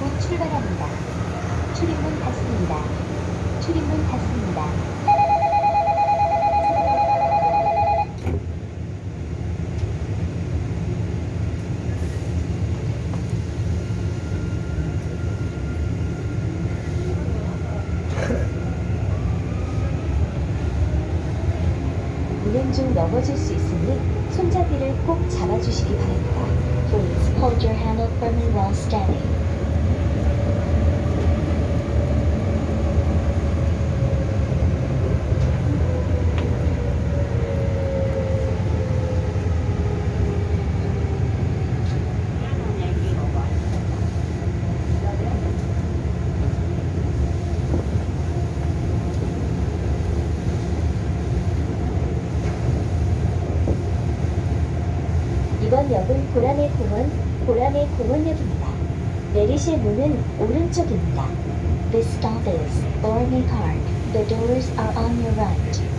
곧 출발합니다. 출입문 닫습니다. 출입문 닫습니다. 운행 중 넘어질 수 있으니 손잡이를 꼭 잡아주시기 바랍니다. Please hold your handle firmly while standing. 이번 역은 고라네 공원, 고라네 공원역입니다. 내리실 문은 오른쪽입니다. This stop is Orme Park. The doors are on your right.